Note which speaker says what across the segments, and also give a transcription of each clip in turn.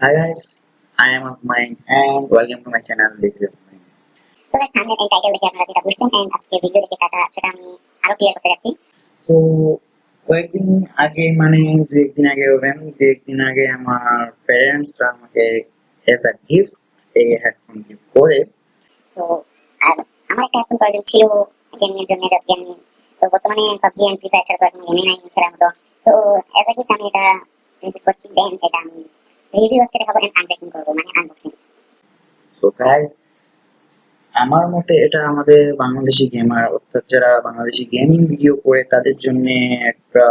Speaker 1: Hi guys, I am Osmine and welcome to my channel. This is Osmine.
Speaker 2: তো guys thumbnail and title দেখে আপনারা যেটা বুঝছেন and আজকে ভিডিও দেখে কাটা সেটা আমি আরও ক্লিয়ার করতে যাচ্ছি
Speaker 1: তো কয়েকদিন আগে মানে দু একদিন আগে হবেন দু একদিন আগে আমার প্যারেন্টসরা আমাকে এজ আ গিফট এই হেডফোন গিফট করে
Speaker 2: তো আর আমার একটা হেডফোন প্রয়োজন ছিল গেমিং এর জন্য জাস্ট গেমিং তো বর্তমানে পাবজি এন্ড ফ্রি ফায়ার ছাড়া তো এখন গেমিং নাই খেলার মতো তো এজ আ গিফট আমি এটা রিসিভ করছি দেন এটা আমি করব মানে
Speaker 1: আমার মতে এটা আমাদের বাংলাদেশি গেমার অর্থাৎ যারা বাংলাদেশি গেমিং ভিডিও করে, তাদের জন্য একটা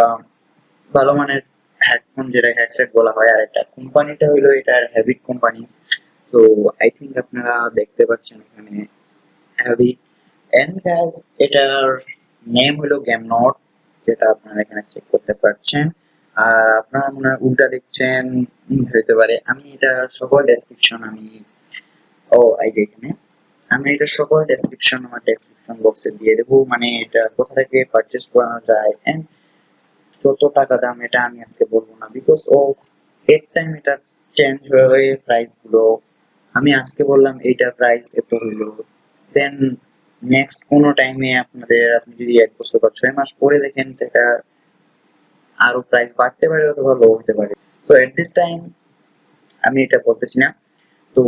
Speaker 1: ভালো মানের হেডফোন যেটা হেডসেট বলা হয়, আর একটা কোম্পানিটা হলো এটার হ্যাবিট কোম্পানি। তো আই থিঙ্ক আপনারা দেখতে পাচ্ছেন এখানে হ্যাবিট এন্ড গাইজ এটার নেম হলো গেম নট যেটা আপনারা এখানে চেক করতে পারছেন। আর আপনারা মনে হয় উল্টা দেখছেন হতে পারে। আমি এটা সকল ডেসক্রিপশন আমি, ও যে এখানে। আমি এটা সকল ডেসক্রিপশন আমার ডেসক্রিপশন বক্সে দিয়ে দেবো। মানে এটা কোথা থেকে পারচেস করানো যায় এন্ড কত টাকা দাম, এটা আমি আজকে বলব না। বিকজ অফ এর টাইম এটা চেঞ্জ হয়ে হয়ে প্রাইসগুলো, আমি আজকে বললাম এইটার প্রাইস এত হইল দেন নেক্সট কোনো টাইমে আপনাদের, আপনি যদি এক বছর বা ছয় মাস পরে দেখেন এটা আরও প্রাইস বাড়তে পারে অথবা লো হতে পারে। তো এট দিস টাইম আমি এটা বলতেছি না। তো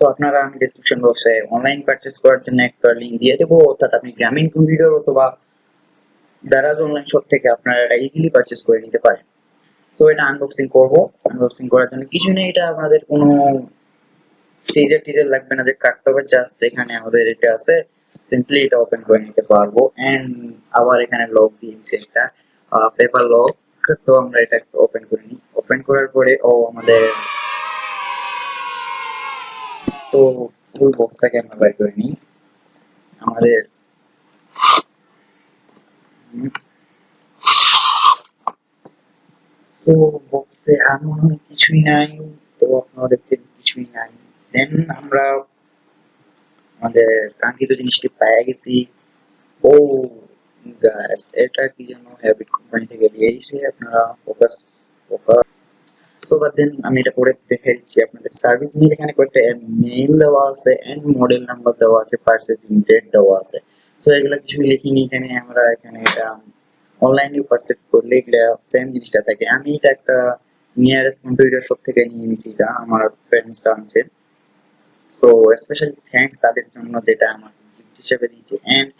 Speaker 1: তো আপনারা আমি ডেসক্রিপশন বক্সে অনলাইন পারচেজ করার জন্য একটা লিংক দিয়ে দেবো। অর্থাৎ আপনি গ্রামীণ কম্পিউটার অথবা দারাজ অনলাইন শপ থেকে আপনারা এটা ইজিলি পারচেজ করে নিতে পারেন। তো, এটা আনবক্সিং করব। আনবক্সিং করার জন্য কিছু নেই। এটা আমাদের কোনো সিজার টিজার লাগবে না। যে কাটতে হবে জাস্ট এখানে আমাদের এটা আছে। সিম্পলি এটা ওপেন করে নিতে পারব এন্ড আবার এখানে লক দিয়েছে একটা পেপার লক তো আমরা এটা ওপেন করে নিই ওপেন করার পরে ও আমাদের তো ফুল বক্সটাকে আমরা বের করে নিই আমাদের তো বক্সে আর মনে হয় কিছুই নাই, তো আপনারা দেখতে কিছুই নাই। দেন আমরা আমাদের কাঙ্ক্ষিত জিনিসটি পেয়ে গেছি। ও গাইস এটা কি যেন হ্যাবিট কোম্পানি থেকে দিয়েছে আপনারা ফোকাস ফোকাস তো বাদ দেন, আমি এটা পরে দেখে দিচ্ছি আপনাদের। সার্ভিস মেল এখানে কয়েকটা মেল দেওয়া আছে এন্ড মডেল নাম্বার দেওয়া আছে পার্সেসিং ডেট দেওয়া আছে। তো এগুলো কিছু লিখিনি এখানে, আমরা এখানে এটা অনলাইনে পারচেজ করলে এগুলা সেম জিনিসটা থাকে। আমি এটা একটা নিয়ারেস্ট কম্পিউটার শপ থেকে নিয়ে নিয়েছি এটা আমার ফ্রেন্ডসরা আনছে তো স্পেশালি থ্যাঙ্কস তাদের জন্য যেটা আমার গিফট হিসেবে দিয়েছে। এন্ড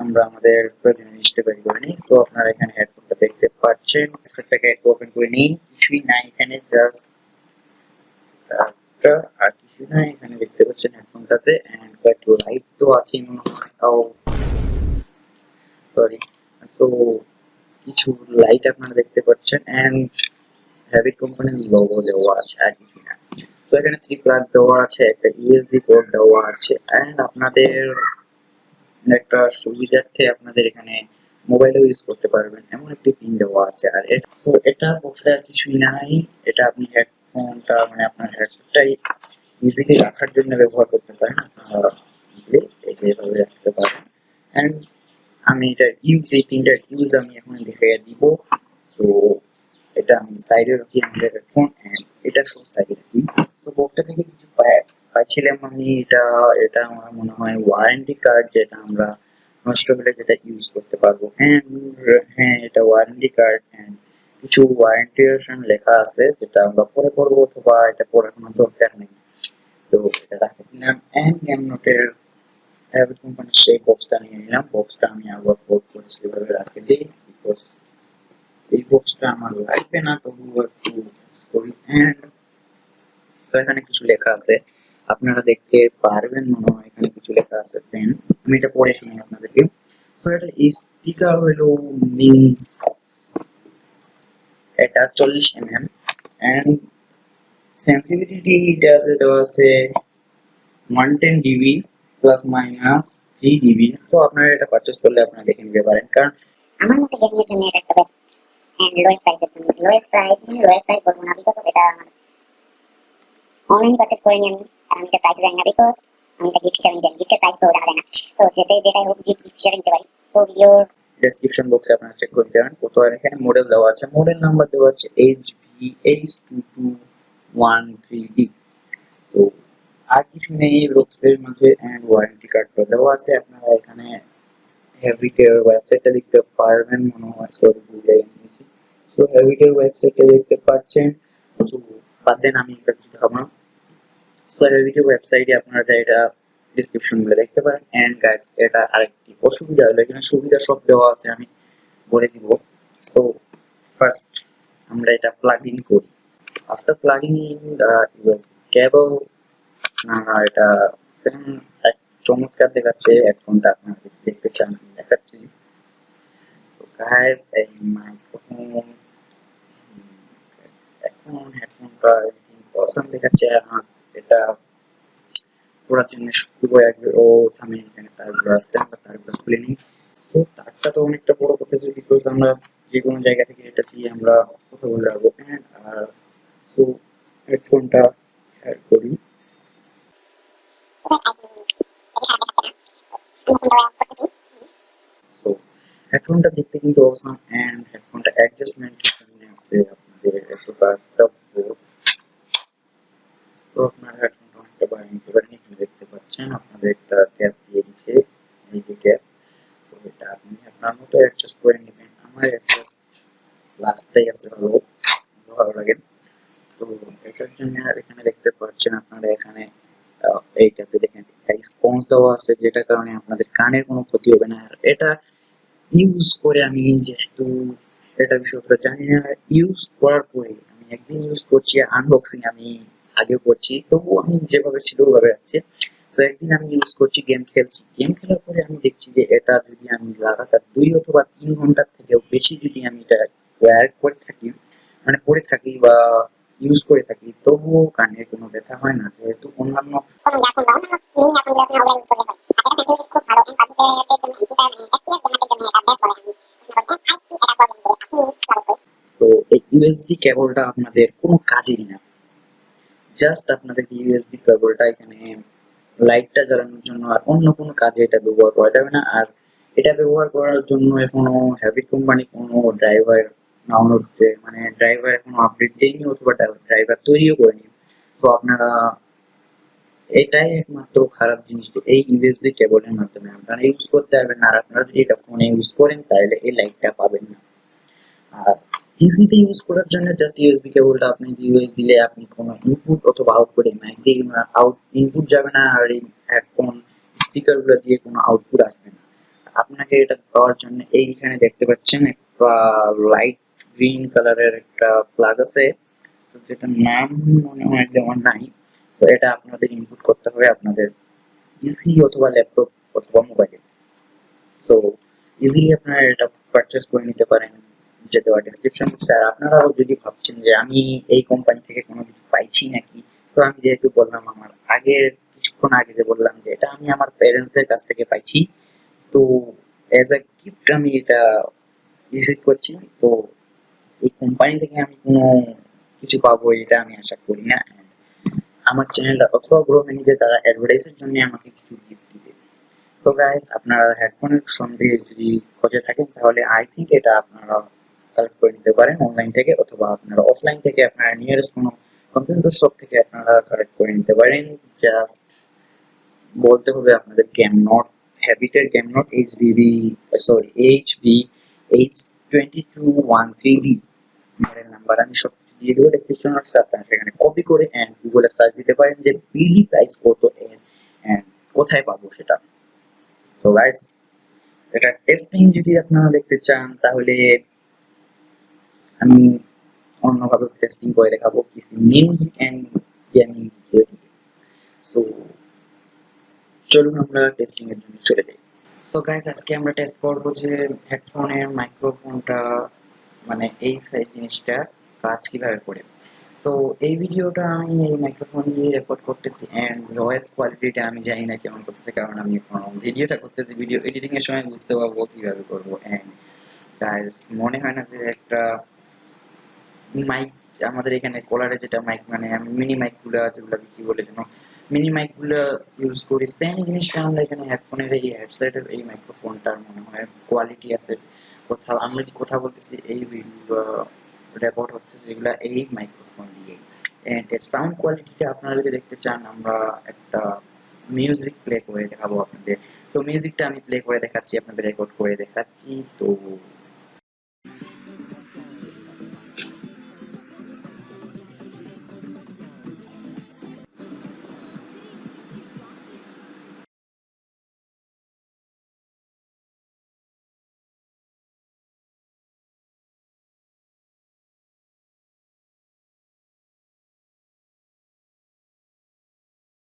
Speaker 1: আমরা আমাদের প্রয়োজনীয় জিনিসটা বের করে নিই। সো আপনারা এখানে হেডফোনটা দেখতে পাচ্ছেন। হেডফোনটাকে একটু ওপেন করে নিন। কিছুই নাই এখানে জাস্ট আর কিছু নাই এখানে দেখতে পাচ্ছেন হেডফোনটাতে এন্ড কয়েকটি লাইট তো আছে মনে হয়। তাও সরি সো কিছু লাইট আপনারা দেখতে পাচ্ছেন। এন্ড হ্যাবিট কোম্পানির লোগো দেওয়া আছে, আর কিছু না তো এখানে থ্রি প্লাগ দেওয়া আছে, একটা ইউএসবি পোর্ট দেওয়া আছে এন্ড আপনাদের একটা সুবিধার্থে আপনাদের এখানে মোবাইলেও ইউজ করতে পারবেন। এমন একটি পিন দেওয়া আছে। আর তো এটা বক্সে আর কিছুই নাই। এটা আপনি হেডফোনটা মানে আপনার হেডসেটটাই ইজিলি রাখার জন্য ব্যবহার করতে পারেন। এইভাবে রাখতে পারেন। এন্ড আমি এটা ইউজ এই তিনটার ইউজ আমি এখন দেখাইয়া দিব। তো এটা আমি সাইডে রাখি আমাদের হেডফোন এন্ড এটা সব সাইডে রাখি তো বক্সটা থেকে কিছু পাইছিলাম আমি, এটা এটা আমার মনে হয় ওয়ারেন্টি কার্ড যেটা আমরা নষ্ট হলে যেটা ইউজ করতে পারব। হ্যাঁ হ্যাঁ এটা ওয়ারেন্টি কার্ড এন্ড কিছু ওয়ারেন্টিশন লেখা আছে, যেটা আমরা পরে করব অথবা এটা পড়ার কোনো দরকার নেই। তো এটা রাখে দিলাম এন্ড গেম নোটের হ্যাবিট কোম্পানির সেই বক্সটা নিয়ে নিলাম। বক্সটা আমি আবার ফোল্ড করে সেভাবে রাখে দিই বিকজ এই বক্সটা আমার লাগবে না, তবুও একটু করি। এন্ড তো এখানে কিছু লেখা আছে। আপনারা দেখতে পারবেন, মনে হয় এখানে কিছু লেখা আছে দেন আমি এটা পড়ে শুনি আপনাদেরকে। তো এটা স্পিকার হলো মিনস এটা চল্লিশ এম এম এন্ড সেন্সিটিভিটি এটাতে দেওয়া আছে one ten dB plus minus three dB তো আপনারা এটা পারচেস করলে আপনারা দেখে নিতে পারেন, কারণ
Speaker 2: আমার মতে গেমিং এর জন্য এটা একটা বেস্ট এন্ড লোয়েস্ট প্রাইসের জন্য। লোয়েস্ট প্রাইস মানে লোয়েস্ট প্রাইস বলব না বিকজ এটা আমার অনলাইনে পারচেজ করে নিই আমি। আর আমি এটা প্রাইস জানি না বিকজ আমি এটা গিফট হিসাবে নিয়েছি গিফটের প্রাইস তো দেখা না। তো যেতে যেটাই হোক গিফট হিসাবে নিতে পারি। তো ভিডিওর
Speaker 1: ডেসক্রিপশন বক্সে আপনারা চেক করতে পারেন। কত আর এখানে মডেল দেওয়া আছে। মডেল নাম্বার দেওয়া আছে H V H two two one three D তো আর কিছু নেই রোক্সের মাঝে অ্যান্ড ওয়ারেন্টি কার্ডটা দেওয়া আছে। আপনারা এখানে হ্যাবিটের ওয়েবসাইটটা দেখতে পারবেন, মনে হয় সরি ভুলে গেছি। সো হ্যাবিটের ওয়েবসাইটটা দেখতে পাচ্ছেন। সো বাদ দেন, আমি একটা কিছু দেখাবো না। সো হ্যাবিটের ওয়েবসাইটে আপনারা যা এটা ডিসক্রিপশনগুলো দেখতে পারেন। এন্ড গাইস এটা আরেকটি অসুবিধা হলো, এখানে সুবিধা সব দেওয়া আছে, আমি বলে দিব। সো ফার্স্ট আমরা এটা প্লাগ ইন করি আফটার প্লাগিং ইন কেবল না এটা সেম এক চমৎকার দেখাচ্ছে হেডফোনটা আপনারা দেখতে চান দেখাচ্ছি। সো গাইস এই মাইক্রোফোন এখন হেডফোনটা অসাম দেখাচ্ছে আমার এটা পড়ার জন্য শুরু ও থামে এখানে তারগুলো আছে আমরা তারগুলো খুলে নিই তো তারটা তো অনেকটা বড় করতেছে বিকজ আমরা যে কোনো জায়গা থেকে এটা দিয়ে আমরা কথা বলে রাখব হ্যাঁ? আর তো হেডফোনটা অ্যাড করি। হেডফোনটা দেখতে কিন্তু অসাম এন্ড হেডফোনটা অ্যাডজাস্টমেন্ট এখানে আছে আপনাদের এতটা একটা বড় তো আপনার হেডফোনটা অনেকটা বাড়িয়ে নিতে পারেন এখানে দেখতে পাচ্ছেন আপনাদের একটা ক্যাপ দিয়ে দিচ্ছে এই যে ক্যাপ তো এটা আপনি আপনার মতো অ্যাডজাস্ট করে নেবেন আমার অ্যাডজাস্ট লাস্টটাই আছে ভালো ভালো লাগে তো এটার জন্য আর এখানে দেখতে পাচ্ছেন আপনারা এখানে। এইটাতে দেখেন স্পঞ্জ দেওয়া আছে, যেটার কারণে আপনাদের কানের কোনো ক্ষতি হবে না। আর এটা ইউজ করে আমি যেহেতু এটা বিষয়টা জানি না ইউজ করার পরে আমি একদিন ইউজ করছি আনবক্সিং আমি আগে করছি, তবুও আমি যেভাবে ছিল ওভাবে আছে। তো একদিন আমি ইউজ করছি গেম খেলছি। গেম খেলার পরে আমি দেখছি যে এটা যদি আমি লাগাতার দুই অথবা তিন ঘণ্টার থেকেও বেশি যদি আমি এটা ওয়্যার করে থাকি মানে পড়ে থাকি বা ইউজ করে থাকি তবুও কানে কোনো ব্যথা হয় না যেহেতু অন্যান্য তো এই ইউএসবি কেবলটা আপনাদের কোনো কাজেরই না। জাস্ট আপনাদের ইউএসবি কেবলটা এখানে লাইটটা জ্বালানোর জন্য আর অন্য কোনো কাজে এটা ব্যবহার করা যাবে না। আর এটা ব্যবহার করার জন্য এখনও হ্যাভি কোম্পানি কোনো ড্রাইভার ডাউনলোড হচ্ছে মানে ড্রাইভার এখনও আপডেট দেয়নি অথবা ড্রাইভার তৈরিও করেনি। তো আপনারা, এটাই একমাত্র খারাপ জিনিস এই ইউএসবি কেবলের মাধ্যমে আপনারা ইউজ করতে পারবেন না আর আপনারা যদি এটা ফোনে ইউজ করেন, তাহলে এই লাইটটা পাবেন না। আর ইজিতে ইউজ করার জন্য জাস্ট ইউএসবি কেবলটা আপনি দিয়ে দিলে আপনি কোনো ইনপুট অথবা আউটপুটে মাইক দিয়ে আউট ইনপুট যাবে না, আর এই হেডফোন স্পিকারগুলো দিয়ে কোনো আউটপুট আসবে না। আপনাকে এটা পাওয়ার জন্য এইখানে দেখতে পাচ্ছেন একটা লাইট গ্রিন কালারের একটা প্লাগ আছে। যেটার নাম মনে হয় যে আমার নাই, তো এটা আপনাদের ইনপুট করতে হবে আপনাদের পিসি অথবা ল্যাপটপ অথবা মোবাইলে সো ইজিলি আপনারা এটা পারচেস করে নিতে পারেন যে দেওয়া ডেসক্রিপশন আর আপনারাও যদি ভাবছেন যে আমি এই কোম্পানি থেকে কোনো কিছু পাইছি নাকি, তো আমি যেহেতু বললাম আমার আগের, কিছুক্ষণ আগে যে বললাম যে এটা আমি আমার প্যারেন্টসদের কাছ থেকে পাইছি, তো অ্যাজ আ গিফট আমি এটা রিসিভ করছি। তো এই কোম্পানি থেকে আমি কোনো কিছু পাবো এটা আমি আশা করি না। আমার চ্যানেল অথবা গ্রো ম্যানেজার তারা অ্যাডভার্টাইজের জন্য আমাকে কিছু গিফট দিবে। তো গাইস আপনারা হেডফোনের সঙ্গে যদি খোঁজে থাকেন, তাহলে আই থিঙ্ক এটা আপনারা কালেক্ট করে নিতে পারেন অনলাইন থেকে অথবা আপনারা অফলাইন থেকে আপনারা নিয়ারেস্ট কোনো কম্পিউটার শপ থেকে আপনারা কালেক্ট করে নিতে পারেন। জাস্ট বলতে হবে আপনাদের game not হ্যাবিটের game not H B B sorry H B H twenty two one three D model number আমি সব দিয়ে দেবো ডেসক্রিপশন বক্সে আপনারা সেখানে কপি করে অ্যান্ড গুগলে সার্চ দিতে পারেন যে বিলি প্রাইস কত অ্যান্ড কোথায় পাবো সেটা। তো গাইস এটা টেস্টিং যদি আপনারা দেখতে চান, তাহলে আমি অন্যভাবে টেস্টিং করে দেখাবো কিছু মিউজিক অ্যান্ড গেমিং ভিডিও দিয়ে। সো চলুন আমরা টেস্টিং এর জন্য চলে যাই। সো গাইস আজকে আমরা টেস্ট করব যে হেডফোনের মাইক্রোফোনটা মানে এই জিনিসটা কাজ কীভাবে করে? সো এই ভিডিওটা আমি এই মাইক্রোফোন দিয়ে রেকর্ড করতেছি এন্ড ভয়েস কোয়ালিটিটা আমি জানি না কেমন করতেছে কারণ আমি ভিডিওটা করতেছি। ভিডিও এডিটিং এর সময় বুঝতে পারব কীভাবে করব এন্ড গাইস মনে হয় না যে একটা মাইক আমাদের এখানে কোলারে যেটা মাইক মানে মিনি মাইকগুলো যেগুলো কি বলে যেন মিনি মাইকগুলো ইউজ করি। সেম জিনিসটা আমরা এখানে হেডফোনের এই হেডসেটের এই মাইক্রোফোনটার মনে হয় কোয়ালিটি আছে। কোথাও আমরা যে কথা বলতেছি এই রেকর্ড হচ্ছে যেগুলা এই মাইক্রোফোন দিয়ে। এন্ড এর সাউন্ড কোয়ালিটিটা আপনারা যদি দেখতে চান, আমরা একটা মিউজিক প্লে করে দেখাবো আপনাদের। সো মিউজিকটা আমি প্লে করে দেখাচ্ছি, আপনাদের রেকর্ড করে দেখাচ্ছি। তো